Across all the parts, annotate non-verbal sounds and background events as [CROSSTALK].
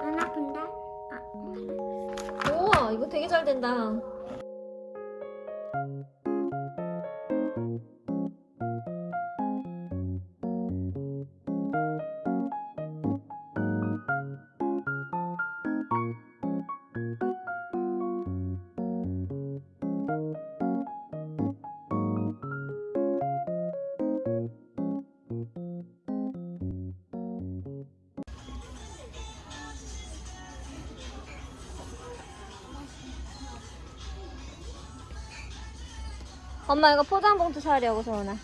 안 아픈데? 아, 우와 이거 되게 잘 된다. 엄마 이거 포장 봉투 사려고 서원아.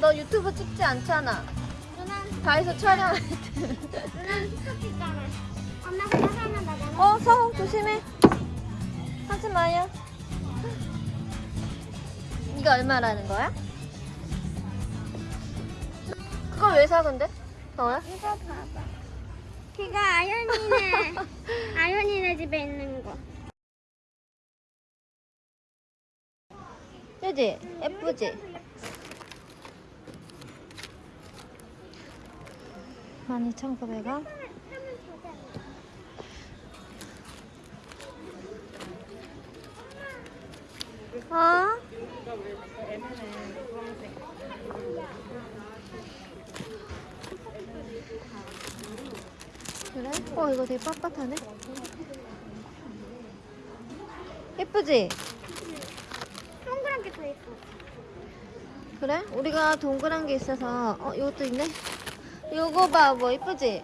너 유튜브 찍지 않잖아. 누나 다해서 촬영할 때. 누나 스톱 있잖아. 엄마 그거 하면 나잖아. 어 서원 조심해. 하지 마요. 이거 얼마라는 거야? 그걸 왜 사 근데? 서원아? 이거 봐봐. 이거 아연이네. [LAUGHS] 아연이네 집에 있는 거. 그지? 예쁘지? 만 이천 구백 원. 어? 그래? 어 이거 되게 빳빳하네. 예쁘지? 동그란 게더 있어. 그래? 우리가 동그란 게 있어서 어 이것도 있네. 요거 봐, 뭐 이쁘지?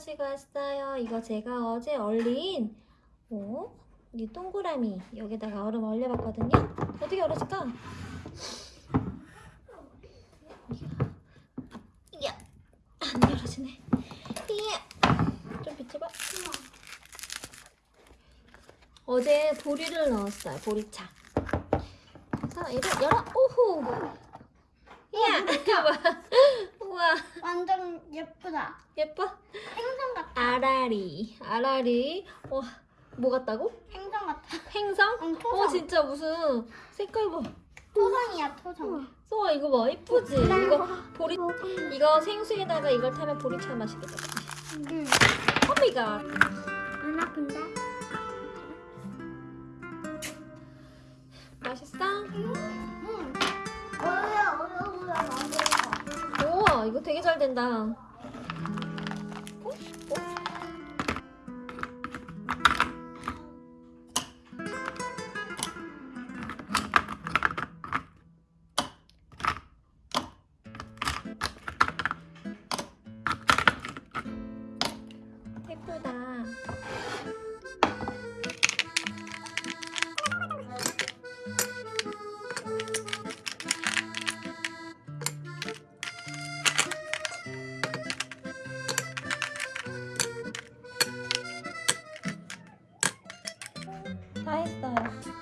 가지고 왔어요. 이거 제가 어제 얼린 어? 이 동그라미 여기다가 얼음 얼려봤거든요. 어떻게 얼어질까? 이야, 안 열어지네. 이야, 좀 비춰봐. 어제 보리를 넣었어요. 보리차. 그래서 이걸 열어. 오호. 이야, 이거 봐. 우와, 완전 예쁘다. 예뻐. 행성 같아. 아라리, 아라리. 와, 뭐 같다고? 행성 같아. 행성? 응, 어, 토성. 진짜 무슨 색깔 봐. 토성이야, 토성. 쏘아 이거 봐, 이쁘지? 이거 보리, 이거 생수에다가 이걸 타면 보리차 맛이겠다. 응. 오미갓. 안 아픈데? 맛있어? 응. 이거 되게 잘 된다. 다 했어요.